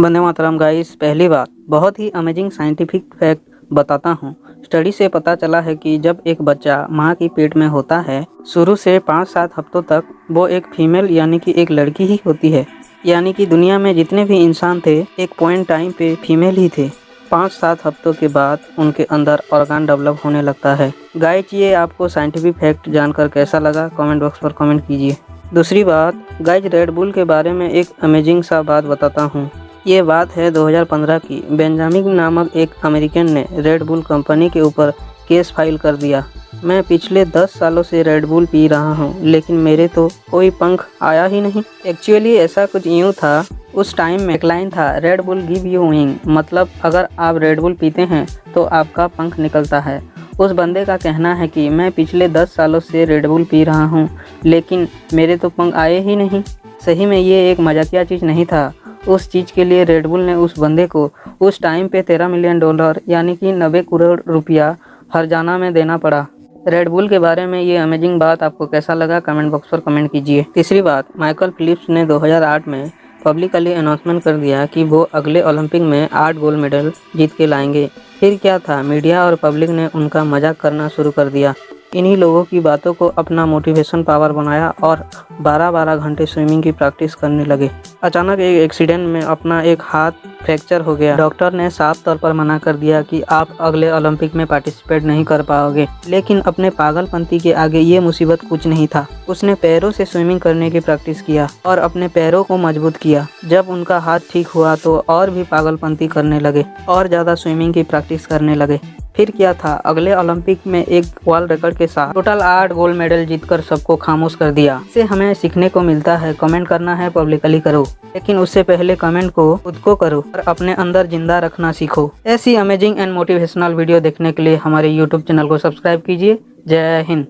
Vande Mataram guys पहली बात, बहुत ही अमेजिंग साइंटिफिक फैक्ट बताता हूँ। स्टडी से पता चला है कि जब एक बच्चा माँ की पेट में होता है, शुरू से पाँच सात हफ्तों तक वो एक फीमेल यानी कि एक लड़की ही होती है। यानी कि दुनिया में जितने भी इंसान थे, एक पॉइंट टाइम पे फीमेल ही थे। पाँच सात हफ्तों के बाद उनके अंदर ऑर्गान डेवलप होने लगता है। गाइज़ ये आपको साइंटिफिक फैक्ट जानकर कैसा लगा? कमेंट बॉक्स पर कमेंट कीजिए। दूसरी बात गाइज़ रेड बुल के बारे में एक अमेजिंग सा बात बताता हूँ। ये बात है 2015 की। बेंजामिन नामक एक अमेरिकन ने रेड बुल कंपनी के ऊपर केस फ़ाइल कर दिया। मैं पिछले 10 सालों से रेड बुल पी रहा हूँ, लेकिन मेरे तो कोई पंख आया ही नहीं। एक्चुअली ऐसा कुछ यूँ था, उस टाइम में क्लाइन था। Red Bull give you wing मतलब अगर आप रेड बुल पीते हैं तो आपका पंख निकलता है। उस बंदे का कहना है कि मैं पिछले 10 सालों से रेड बुल पी रहा हूँ, लेकिन मेरे तो पंख आए ही नहीं। सही में ये एक मजाकिया चीज़ नहीं था। उस चीज़ के लिए रेडबुल ने उस बंदे को उस टाइम पे तेरह मिलियन डॉलर यानी कि नब्बे करोड़ रुपया हरजाना में देना पड़ा। रेडबुल के बारे में ये अमेजिंग बात आपको कैसा लगा? कमेंट बॉक्स पर कमेंट कीजिए। तीसरी बात माइकल फिलिप्स ने 2008 में पब्लिकली अनाउंसमेंट कर दिया कि वो अगले ओलंपिक में आठ गोल्ड मेडल जीत के लाएँगे। फिर क्या था? मीडिया और पब्लिक ने उनका मज़ाक करना शुरू कर दिया। इन्हीं लोगों की बातों को अपना मोटिवेशन पावर बनाया और 12-12 घंटे स्विमिंग की प्रैक्टिस करने लगे। अचानक एक एक्सीडेंट में अपना एक हाथ फ्रैक्चर हो गया। डॉक्टर ने साफ़ तौर पर मना कर दिया कि आप अगले ओलंपिक में पार्टिसिपेट नहीं कर पाओगे। लेकिन अपने पागलपंती के आगे ये मुसीबत कुछ नहीं था। उसने पैरों से स्विमिंग करने की प्रैक्टिस किया और अपने पैरों को मज़बूत किया। जब उनका हाथ ठीक हुआ तो और भी पागलपंती करने लगे और ज़्यादा स्विमिंग की प्रैक्टिस करने लगे। फिर क्या था? अगले ओलंपिक में एक वर्ल्ड रिकॉर्ड के साथ टोटल आठ गोल्ड मेडल जीतकर सबको खामोश कर दिया। इसे हमें सीखने को मिलता है। कमेंट करना है पब्लिकली करो। लेकिन उससे पहले कमेंट को खुद को करो और अपने अंदर ज़िंदा रखना सीखो। ऐसी अमेजिंग एंड मोटिवेशनल वीडियो देखने के लिए हमारे यूट्यूब चैनल को सब्सक्राइब कीजिए। जय हिंद।